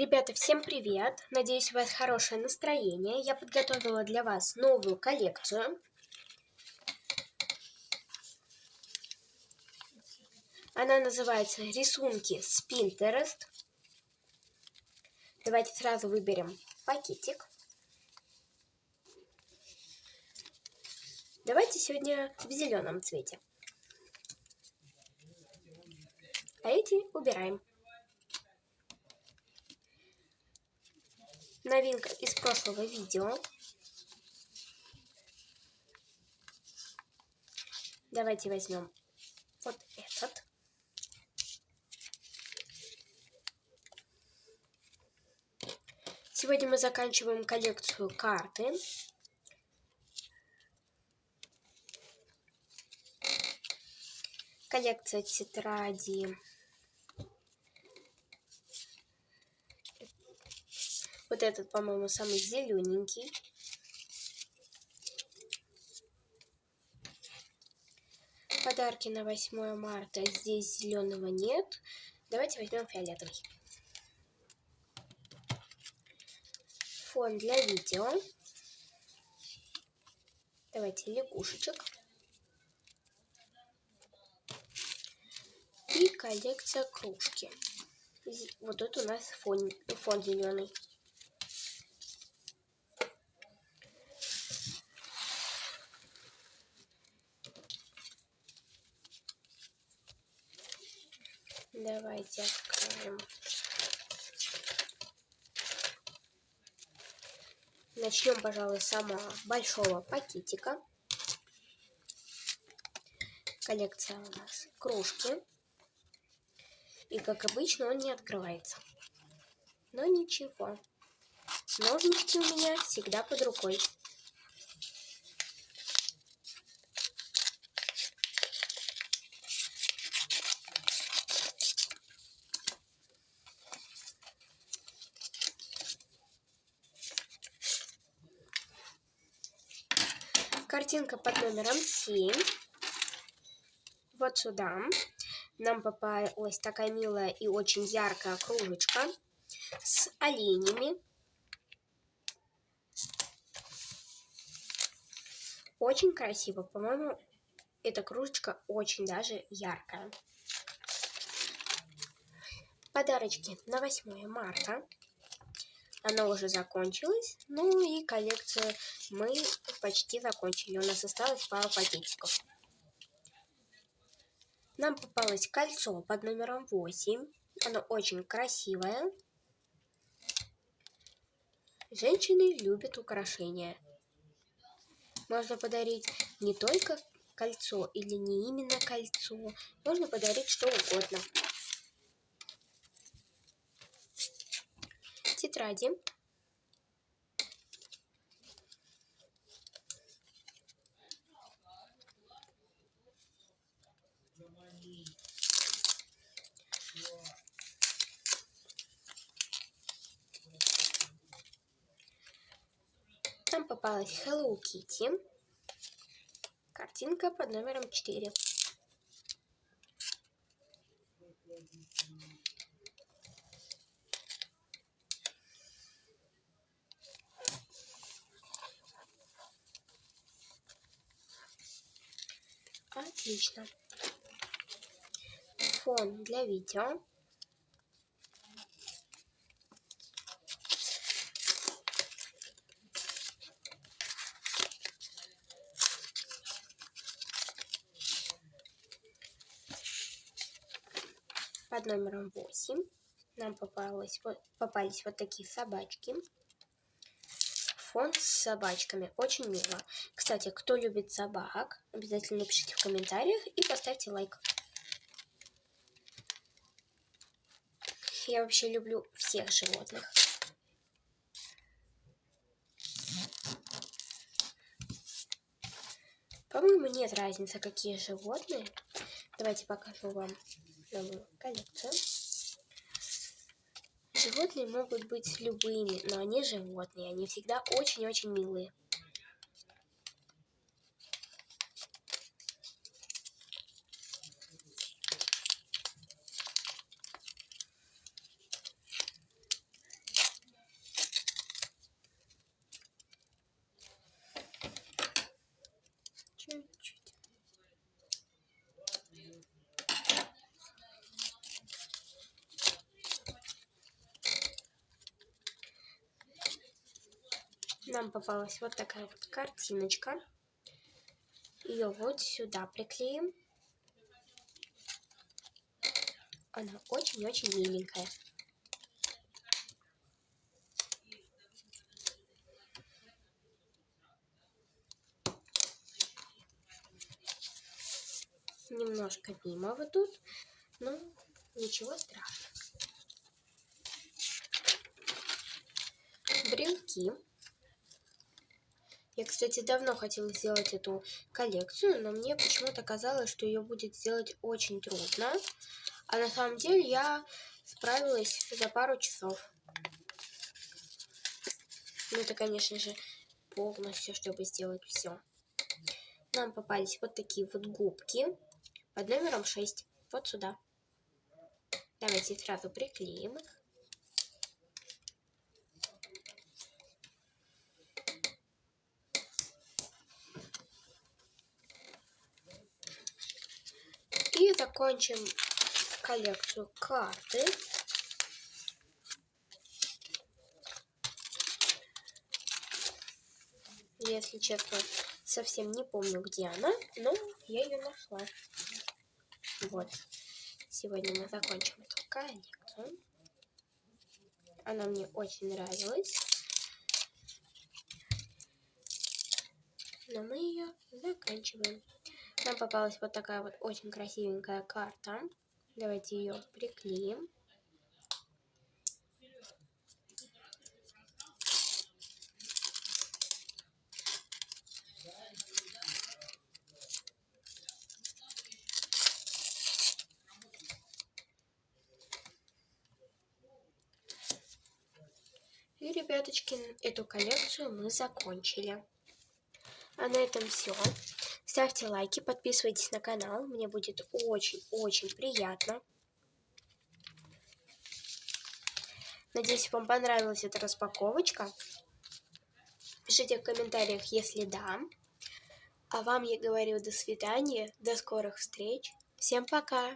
Ребята, всем привет! Надеюсь, у вас хорошее настроение. Я подготовила для вас новую коллекцию. Она называется «Рисунки с Pinterest». Давайте сразу выберем пакетик. Давайте сегодня в зеленом цвете. А эти убираем. Новинка из прошлого видео. Давайте возьмем вот этот. Сегодня мы заканчиваем коллекцию карты. Коллекция тетради Вот этот, по-моему, самый зелененький. Подарки на 8 марта. Здесь зеленого нет. Давайте возьмем фиолетовый. Фон для видео. Давайте лягушечек. И коллекция кружки. Вот тут у нас фон, фон зеленый. Давайте откроем. Начнем, пожалуй, с самого большого пакетика. Коллекция у нас кружки. И, как обычно, он не открывается. Но ничего. Ножнички у меня всегда под рукой. Картинка под номером 7. Вот сюда нам попалась такая милая и очень яркая кружечка с оленями. Очень красиво. По-моему, эта кружечка очень даже яркая. Подарочки на 8 марта. Она уже закончилась. Ну и коллекцию мы почти закончили. У нас осталось пару пакетиков. Нам попалось кольцо под номером 8. Оно очень красивое. Женщины любят украшения. Можно подарить не только кольцо или не именно кольцо. Можно подарить что угодно. Тетради. Там попалась Hello Kitty. Картинка под номером 4. Отлично. Фон для видео. под номером 8 нам попалось, попались вот такие собачки. Фон с собачками. Очень мило. Кстати, кто любит собак, обязательно напишите в комментариях и поставьте лайк. Я вообще люблю всех животных. По-моему, нет разницы, какие животные. Давайте покажу вам новую коллекцию. Животные могут быть любыми, но они животные, они всегда очень-очень милые. Нам попалась вот такая вот картиночка. Ее вот сюда приклеим. Она очень-очень миленькая. Немножко мимо вот тут, но ничего страшного. Брелки. Я, кстати, давно хотела сделать эту коллекцию, но мне почему-то казалось, что ее будет сделать очень трудно. А на самом деле я справилась за пару часов. Ну, это, конечно же, полностью, чтобы сделать все. Нам попались вот такие вот губки под номером 6. Вот сюда. Давайте сразу приклеим их. И закончим коллекцию карты. Если честно, совсем не помню, где она, но я ее нашла. Вот. Сегодня мы закончим эту коллекцию. Она мне очень нравилась. Но мы ее заканчиваем. Нам попалась вот такая вот очень красивенькая карта. Давайте ее приклеим. И, ребяточки, эту коллекцию мы закончили. А на этом все. Ставьте лайки, подписывайтесь на канал. Мне будет очень-очень приятно. Надеюсь, вам понравилась эта распаковочка. Пишите в комментариях, если да. А вам я говорю до свидания, до скорых встреч. Всем пока!